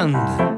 land.